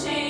change.